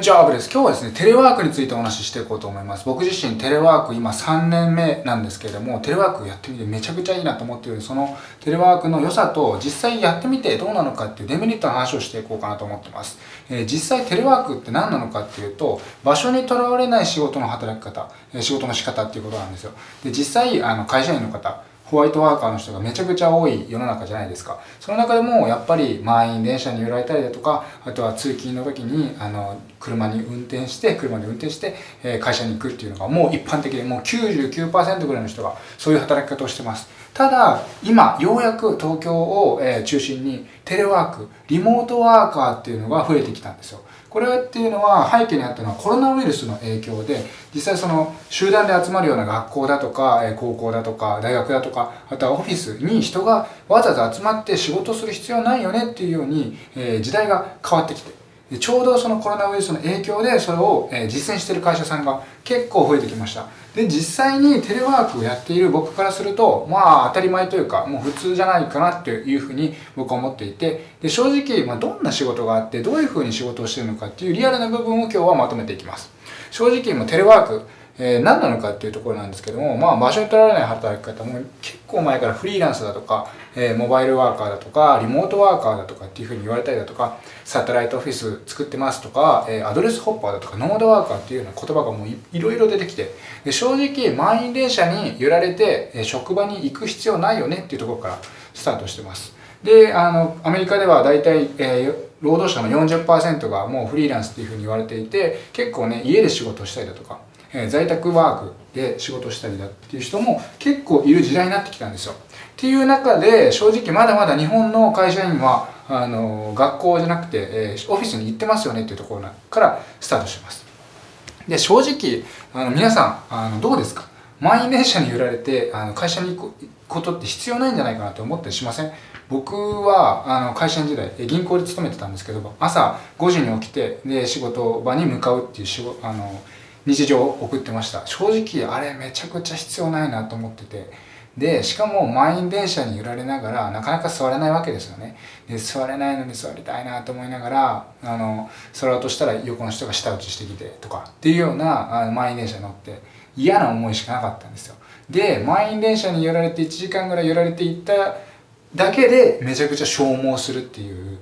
じゃあ、アブです。今日はですね、テレワークについてお話ししていこうと思います。僕自身テレワーク今3年目なんですけれども、テレワークやってみてめちゃくちゃいいなと思っているそのテレワークの良さと実際やってみてどうなのかっていうデメリットの話をしていこうかなと思ってます。えー、実際テレワークって何なのかっていうと、場所にとらわれない仕事の働き方、仕事の仕方っていうことなんですよ。で、実際、あの、会社員の方、ホワイトワーカーの人がめちゃくちゃ多い世の中じゃないですか。その中でもやっぱり満員電車に揺られたりだとか、あとは通勤の時にあの車に運転して、車で運転して、え会社に行くっていうのがもう一般的でもう99%ぐらいの人がそういう働き方をしてます。ただ、今、ようやく東京をえ中心にテレワーク、リモートワーカーっていうのが増えてきたんですよ。これっていうのは背景にあったのはコロナウイルスの影響で実際その集団で集まるような学校だとか高校だとか大学だとかあとはオフィスに人がわざわざ集まって仕事する必要ないよねっていうように時代が変わってきてちょうどそのコロナウイルスの影響でそれを実践している会社さんが結構増えてきました。で、実際にテレワークをやっている僕からすると、まあ当たり前というか、もう普通じゃないかなっていうふうに僕は思っていて、で正直、まあ、どんな仕事があって、どういうふうに仕事をしてるのかっていうリアルな部分を今日はまとめていきます。正直、もうテレワーク、えー、何なのかっていうところなんですけども、まあ、場所に取られない働き方も結構前からフリーランスだとか、えー、モバイルワーカーだとか、リモートワーカーだとかっていうふうに言われたりだとか、サテライトオフィス作ってますとか、えー、アドレスホッパーだとか、ノードワーカーっていうような言葉がもういろいろ出てきて、で正直満員電車に揺られて、え職場に行く必要ないよねっていうところからスタートしてます。で、あの、アメリカでは大体、えー、労働者の40%がもうフリーランスっていうふうに言われていて、結構ね、家で仕事したりだとか、えー、在宅ワークで仕事したりだっていう人も結構いる時代になってきたんですよ。っていう中で正直まだまだ日本の会社員はあの学校じゃなくて、えー、オフィスに行ってますよねっていうところからスタートします。で正直あの皆さんあのどうですか？満員電車に揺られてあの会社に行くことって必要ないんじゃないかなと思ったりしません？僕はあの会社員時代銀行で勤めてたんですけど朝5時に起きてで仕事場に向かうっていう仕事あの日常を送ってました。正直あれめちゃくちゃ必要ないなと思ってて。でしかも満員電車に揺られながらなかなか座れないわけですよね。で座れないのに座りたいなと思いながらあの座ろうとしたら横の人が舌打ちしてきてとかっていうようなあの満員電車に乗って嫌な思いしかなかったんですよ。で満員電車に揺られて1時間ぐらい揺られていっただけでめちゃくちゃ消耗するっていう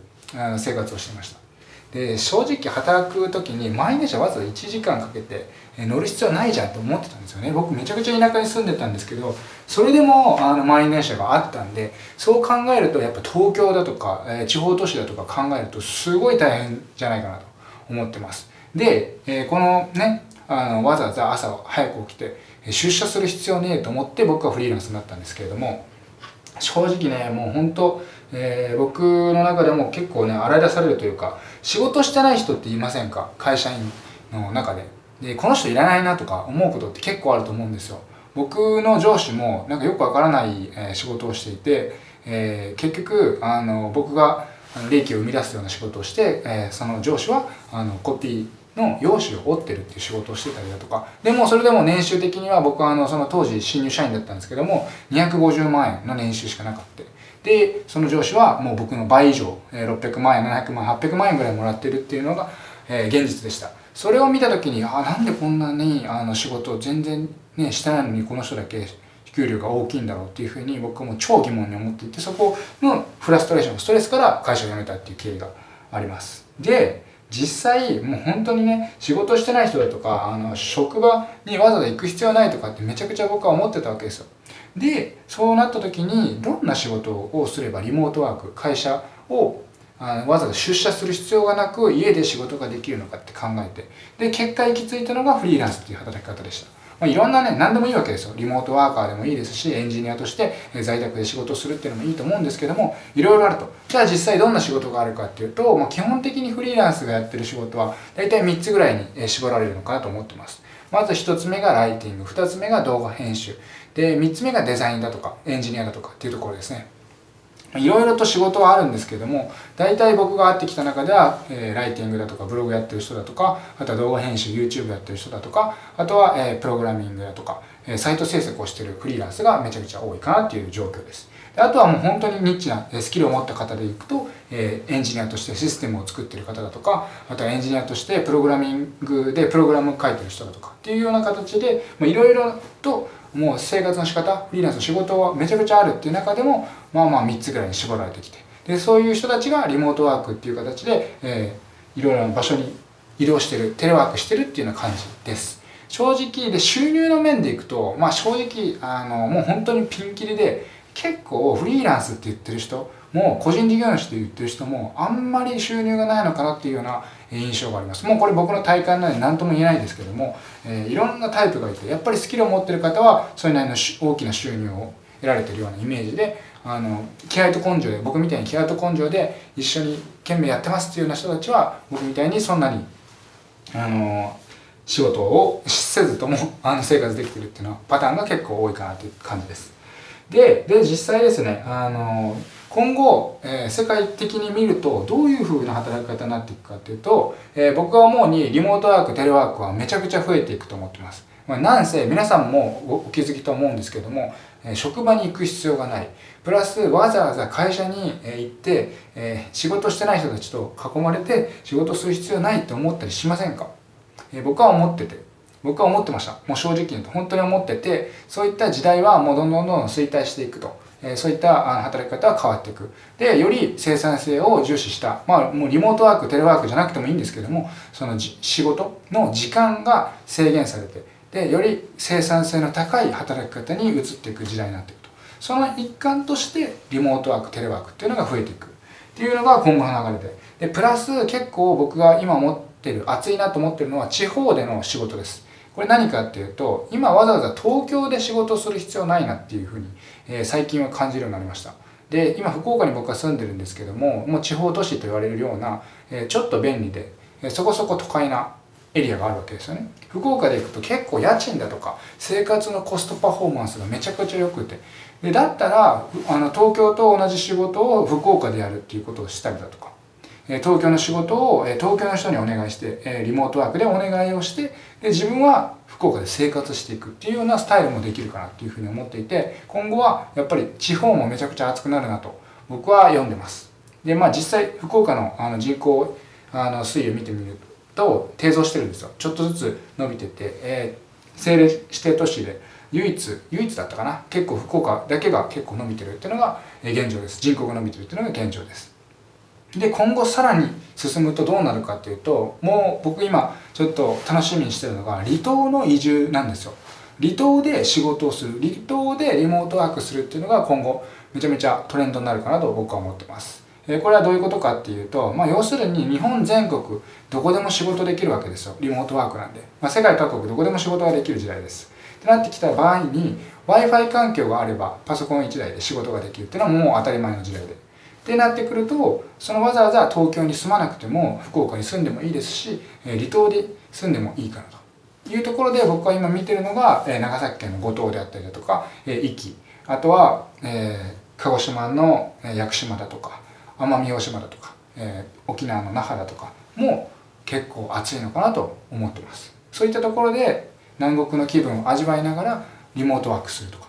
生活をしてました。で正直働く時に満員電車わざわざ1時間かけて乗る必要ないじゃんと思ってたんですよね。僕めちゃくちゃ田舎に住んでたんですけどそれでもあの満員電車があったんでそう考えるとやっぱ東京だとか、え地方都市だとか考えるとすごい大変じゃないかなと思ってます。で、えこのねあのわざわざ朝早く起きて出社する必要ねえと思って僕はフリーランスになったんですけれども正直ねもう本当、えー、僕の中でも結構ね洗い出されるというか仕事してない人って言いませんか？会社員の中で。でこの人いらないなとか思うことって結構あると思うんですよ。僕の上司もなんかよくわからない、え仕事をしていて、えー、結局あの僕が利益を生み出すような仕事をして、えー、その上司はあのコピーの用紙を折ってるっていう仕事をしてたりだとか、でもそれでも年収的には僕はあのその当時新入社員だったんですけども、250万円の年収しかなかった。で、その上司はもう僕の倍以上、600万円、700万、800万円ぐらいもらってるっていうのが、え現実でした。それを見た時に、あ、なんでこんなにあの仕事を全然ね、してないのにこの人だけ給料が大きいんだろうっていうふうに僕はもう超疑問に思っていて、そこのフラストレーション、ストレスから会社を辞めたっていう経緯があります。で、実際もう本当にね仕事してない人だとかあの職場にわざわざ行く必要ないとかってめちゃくちゃ僕は思ってたわけですよ。でそうなった時にどんな仕事をすればリモートワーク会社をあのわざわざ出社する必要がなく家で仕事ができるのかって考えてで結果行き着いたのがフリーランスっていう働き方でした。まあ、いろんなね、何でもいいわけですよ。リモートワーカーでもいいですし、エンジニアとして在宅で仕事するっていうのもいいと思うんですけども、いろいろあると。じゃあ実際どんな仕事があるかっていうと、まあ、基本的にフリーランスがやってる仕事は、大体3つぐらいに絞られるのかなと思ってます。まず1つ目がライティング、2つ目が動画編集、で、3つ目がデザインだとか、エンジニアだとかっていうところですね。いろいろと仕事はあるんですけども、大体僕が会ってきた中では、えー、ライティングだとか、ブログやってる人だとか、あとは動画編集、YouTube やってる人だとか、あとは、えー、プログラミングだとか、えサイト制作をしてるフリーランスがめちゃくちゃ多いかなっていう状況です。であとはもう本当にニッチなスキルを持った方でいくと、えエンジニアとしてシステムを作ってる方だとか、あとはエンジニアとしてプログラミングでプログラムを書いてる人だとかっていうような形で、いろいろともう生活の仕方、フリーランスの仕事はめちゃくちゃあるっていう中でも、まあまあ3つぐらいに絞られてきて、でそういう人たちがリモートワークっていう形で、えー、いろいろな場所に移動してる、テレワークしてるっていうような感じです。正直で収入の面でいくと、まあ正直、あの、もう本当にピンキリで、結構フリーランスって言ってる人も個人事業主って言ってる人もあんまり収入がないのかなっていうような印象があります。もうこれ僕の体感なので何とも言えないですけども、えー、いろんなタイプがいて、やっぱりスキルを持ってる方はそれなりの大きな収入を得られてるようなイメージで、あの、気合と根性で、僕みたいに気合と根性で一緒に懸命やってますっていうような人たちは、僕みたいにそんなに、あの、仕事をせずとも あの生活できてるっていうのはパターンが結構多いかなという感じです。で、で、実際ですね、あの、今後、えー、世界的に見るとどういう風な働き方になっていくかっていうと、えー、僕が思うにリモートワーク、テレワークはめちゃくちゃ増えていくと思ってます。まあ、なんせ皆さんもお気づきと思うんですけども、職場に行く必要がない。プラスわざわざ会社に行って、え仕事してない人たちと囲まれて仕事する必要ないって思ったりしませんか、え僕は思ってて。僕は思ってました。もう正直に言うと本当に思ってて、そういった時代はもうどんどんどんどん衰退していくと。えそういった働き方は変わっていく。で、より生産性を重視した、まあもうリモートワーク、テレワークじゃなくてもいいんですけども、その仕事の時間が制限されて、で、より生産性の高い働き方に移っていく時代になっていくと。その一環としてリモートワーク、テレワークっていうのが増えていく。っていうのが今後の流れで。で、プラス結構僕が今思ってる、熱いなと思ってるのは地方での仕事です。これ何かっていうと、今わざわざ東京で仕事する必要ないなっていうふうに、えー、最近は感じるようになりました。で、今福岡に僕は住んでるんですけども、もう地方都市と言われるような、えー、ちょっと便利で、えー、そこそこ都会なエリアがあるわけですよね。福岡で行くと結構家賃だとか生活のコストパフォーマンスがめちゃくちゃ良くて、でだったらあの東京と同じ仕事を福岡でやるっていうことをしたりだとか、東京の仕事を東京の人にお願いして、リモートワークでお願いをして、で自分は福岡で生活していくっていうようなスタイルもできるかなっていうふうに思っていて、今後はやっぱり地方もめちゃくちゃ熱くなるなと僕は読んでます。で、まあ実際福岡のあの人口あの推移を見てみると、低増してるんですよ。ちょっとずつ伸びてて、えー、政令指定都市で唯一、唯一だったかな結構福岡だけが結構伸びてるっていうのが現状です。人口が伸びてるっていうのが現状です。で今後さらに進むとどうなるかっていうともう僕今ちょっと楽しみにしてるのが離島の移住なんですよ離島で仕事をする離島でリモートワークするっていうのが今後めちゃめちゃトレンドになるかなと僕は思ってますえこれはどういうことかっていうと、まあ、要するに日本全国どこでも仕事できるわけですよ。リモートワークなんで、まあ、世界各国どこでも仕事ができる時代です。ってなってきた場合に Wi-Fi 環境があればパソコン1台で仕事ができるっていうのはもう当たり前の時代で。ってなってくるとそのわざわざ東京に住まなくても福岡に住んでもいいですし離島で住んでもいいかなと。いうところで僕は今見てるのが長崎県の五島であったりだとか壱岐。あとは、えー、鹿児島の屋久島だとか。奄美大島だとか、えー、沖縄の那覇だとかも結構暑いのかなと思ってます。そういったところで南国の気分を味わいながらリモートワークするとか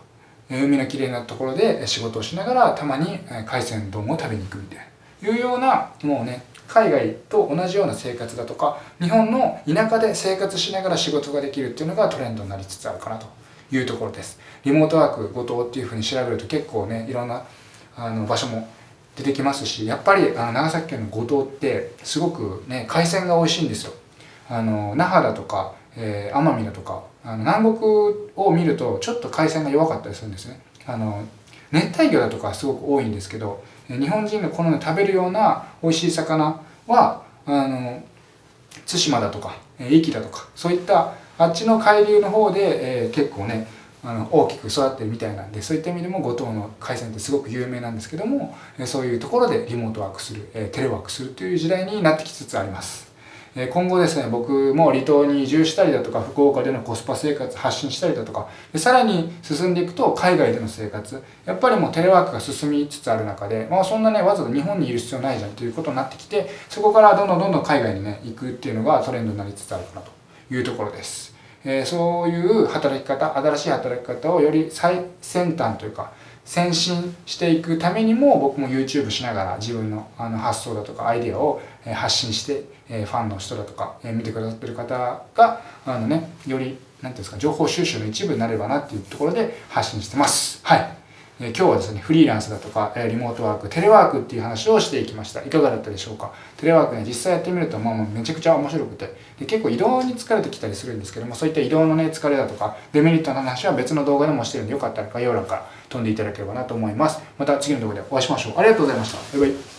海のきれいなところで仕事をしながらたまに海鮮丼を食べに行くみたいな。いうようなもうね海外と同じような生活だとか日本の田舎で生活しながら仕事ができるっていうのがトレンドになりつつあるかなと。いうところです。リモートワーク後藤っていうふうに調べると結構ねいろんなあの場所も出てきますしやっぱりあの長崎県の五島ってすごくね海鮮が美味しいんですよ。あの那覇だとか、えー、奄美だとかあの南国を見るとちょっと海鮮が弱かったりするんですね。あの熱帯魚だとかすごく多いんですけど日本人が好んで食べるような美味しい魚はあの対馬だとか壱岐だとかそういったあっちの海流の方で、えー、結構ねあの大きく育ってるみたいなんでそういった意味でも五島の海鮮ってすごく有名なんですけどもそういうところでリモートワークするテレワークするという時代になってきつつあります。今後ですね、僕も離島に移住したりだとか、福岡でのコスパ生活発信したりだとか、でさらに進んでいくと海外での生活、やっぱりもうテレワークが進みつつある中で、まあそんなね、わざわざ日本にいる必要ないじゃんということになってきて、そこからどんどんどんどん海外にね、行くっていうのがトレンドになりつつあるかなというところです。え、そういう働き方新しい働き方をより最先端というか先進していくためにも僕も YouTube しながら自分のあの発想だとかアイデアを発信してファンの人だとか見てくださってる方があのねより何ていうんですか情報収集の一部になればなっていうところで発信してます。はい。今日はですねフリーランスだとかリモートワークテレワークっていう話をしていきましたいかがだったでしょうか？テレワークね実際やってみるとまあめちゃくちゃ面白くてで結構移動に疲れてきたりするんですけどもそういった移動のね疲れだとかデメリットの話は別の動画でもしてるんでよかったら概要欄から飛んでいただければなと思います。また次の動画でお会いしましょう。ありがとうございました。バイバイ。